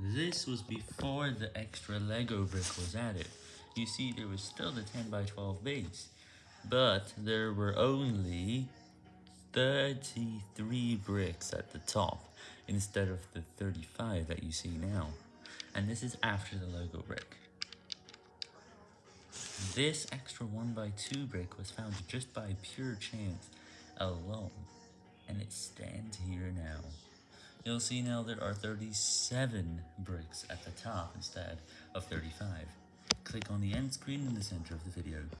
This was before the extra Lego brick was added. You see, there was still the 10 by 12 base, but there were only 33 bricks at the top, instead of the 35 that you see now. And this is after the Lego brick. This extra 1x2 brick was found just by pure chance alone, and it stands here now. You'll see now there are 37 bricks at the top instead of 35. Click on the end screen in the center of the video.